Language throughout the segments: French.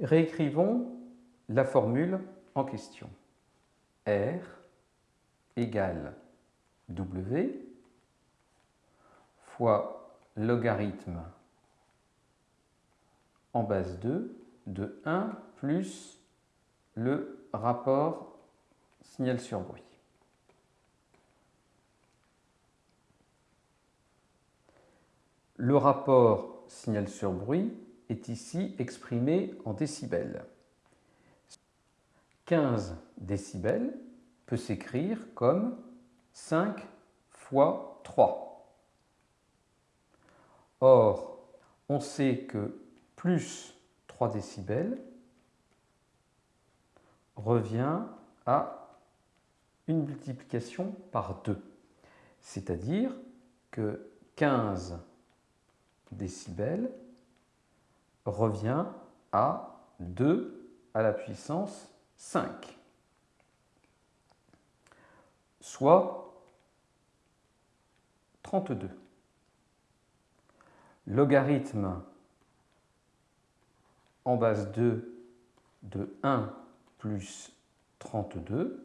Réécrivons la formule en question. R égale W fois logarithme en base 2 de 1 plus le rapport signal sur bruit. Le rapport signal sur bruit est ici exprimé en décibels. 15 décibels peut s'écrire comme 5 fois 3. Or, on sait que plus 3 décibels revient à une multiplication par 2. C'est-à-dire que 15 décibels revient à 2 à la puissance 5, soit 32. Logarithme en base 2 de 1 plus 32,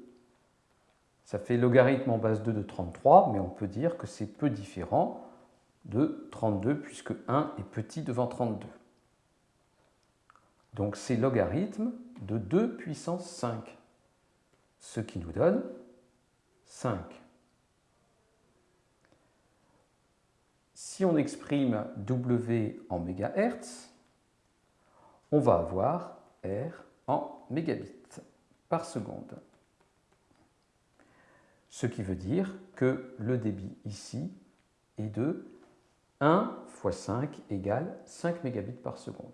ça fait logarithme en base 2 de 33, mais on peut dire que c'est peu différent de 32 puisque 1 est petit devant 32. Donc c'est logarithme de 2 puissance 5, ce qui nous donne 5. Si on exprime W en mégahertz, on va avoir R en mégabits par seconde. Ce qui veut dire que le débit ici est de 1 fois 5 égale 5 mégabits par seconde.